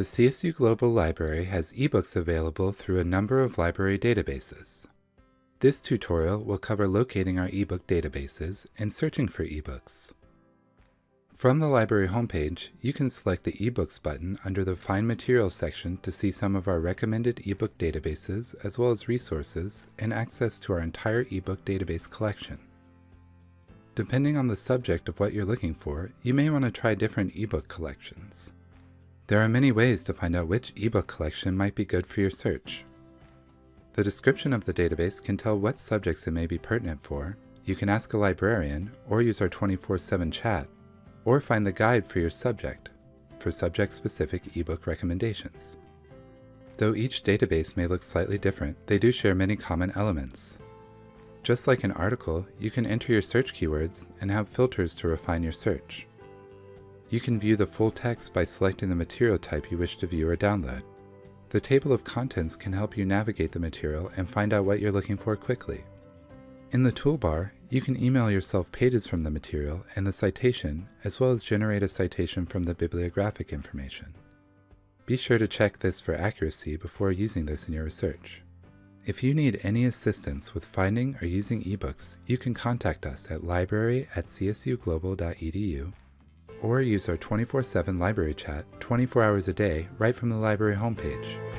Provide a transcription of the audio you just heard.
The CSU Global Library has ebooks available through a number of library databases. This tutorial will cover locating our ebook databases and searching for ebooks. From the library homepage, you can select the eBooks button under the Find Materials section to see some of our recommended ebook databases as well as resources and access to our entire ebook database collection. Depending on the subject of what you're looking for, you may want to try different ebook collections. There are many ways to find out which ebook collection might be good for your search. The description of the database can tell what subjects it may be pertinent for, you can ask a librarian or use our 24-7 chat or find the guide for your subject for subject-specific ebook recommendations. Though each database may look slightly different, they do share many common elements. Just like an article, you can enter your search keywords and have filters to refine your search. You can view the full text by selecting the material type you wish to view or download. The table of contents can help you navigate the material and find out what you're looking for quickly. In the toolbar, you can email yourself pages from the material and the citation, as well as generate a citation from the bibliographic information. Be sure to check this for accuracy before using this in your research. If you need any assistance with finding or using ebooks, you can contact us at library at csuglobal.edu or use our 24-7 library chat 24 hours a day right from the library homepage.